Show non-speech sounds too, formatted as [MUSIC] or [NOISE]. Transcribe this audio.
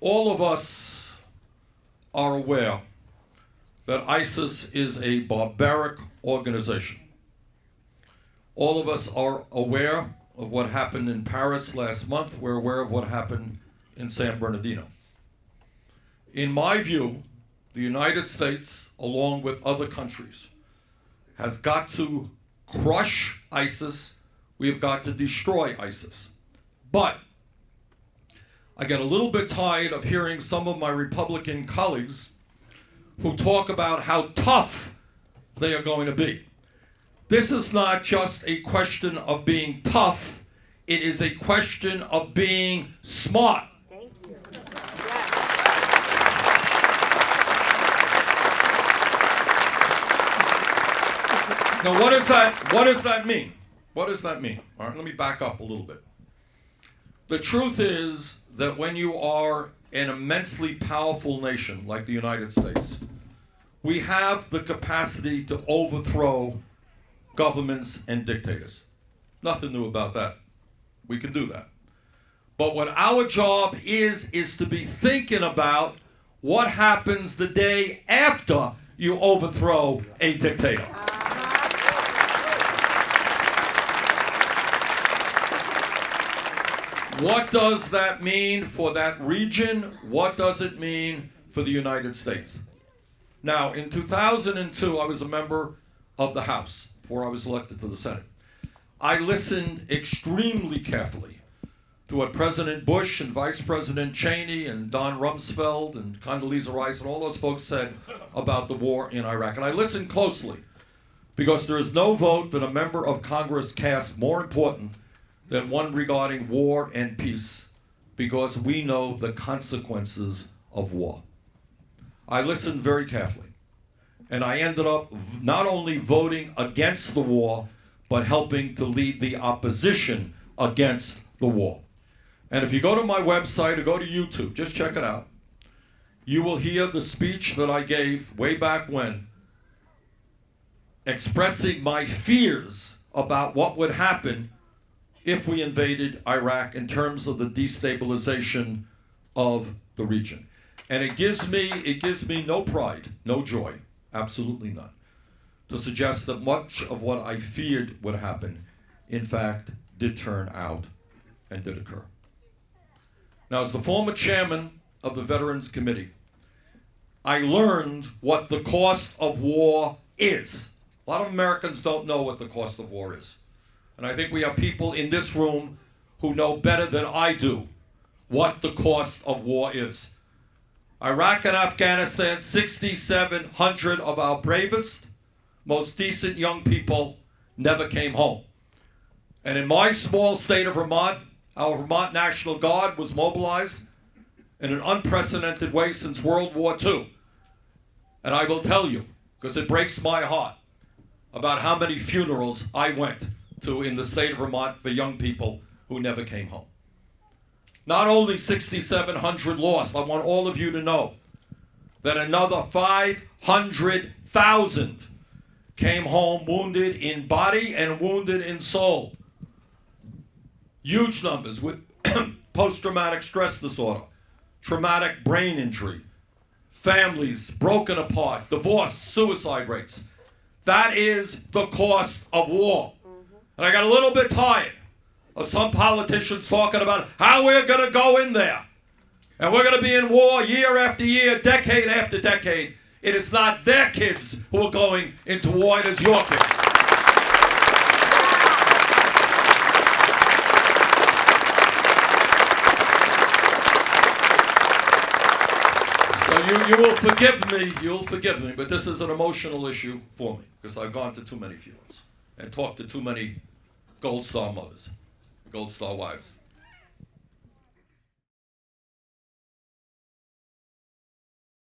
all of us are aware that ISIS is a barbaric organization. All of us are aware of what happened in Paris last month. We're aware of what happened in San Bernardino. In my view, the United States, along with other countries, has got to crush ISIS. We have got to destroy ISIS. But I get a little bit tired of hearing some of my Republican colleagues who talk about how tough they are going to be. This is not just a question of being tough, it is a question of being smart. Thank you. Now, what does that what does that mean? What does that mean? All right, let me back up a little bit. The truth is that when you are an immensely powerful nation like the United States, we have the capacity to overthrow governments and dictators. Nothing new about that. We can do that. But what our job is, is to be thinking about what happens the day after you overthrow a dictator. What does that mean for that region? What does it mean for the United States? Now, in 2002, I was a member of the House before I was elected to the Senate. I listened extremely carefully to what President Bush and Vice President Cheney and Don Rumsfeld and Condoleezza Rice and all those folks said about the war in Iraq. And I listened closely because there is no vote that a member of Congress cast more important than one regarding war and peace because we know the consequences of war. I listened very carefully. And I ended up not only voting against the war, but helping to lead the opposition against the war. And if you go to my website or go to YouTube, just check it out, you will hear the speech that I gave way back when, expressing my fears about what would happen if we invaded Iraq in terms of the destabilization of the region. And it gives me it gives me no pride, no joy, absolutely none, to suggest that much of what I feared would happen, in fact, did turn out and did occur. Now, as the former chairman of the Veterans Committee, I learned what the cost of war is. A lot of Americans don't know what the cost of war is. And I think we have people in this room who know better than I do what the cost of war is. Iraq and Afghanistan, 6,700 of our bravest, most decent young people never came home. And in my small state of Vermont, our Vermont National Guard was mobilized in an unprecedented way since World War II. And I will tell you, because it breaks my heart, about how many funerals I went to in the state of Vermont for young people who never came home. Not only 6,700 lost, I want all of you to know that another 500,000 came home wounded in body and wounded in soul. Huge numbers with [CLEARS THROAT] post traumatic stress disorder, traumatic brain injury, families broken apart, divorce, suicide rates. That is the cost of war. And I got a little bit tired of some politicians talking about how we're going to go in there. And we're going to be in war year after year, decade after decade. It is not their kids who are going into war, it is your kids. So you, you will forgive me, you'll forgive me, but this is an emotional issue for me because I've gone to too many funerals and talked to too many Gold Star mothers, Gold Star wives.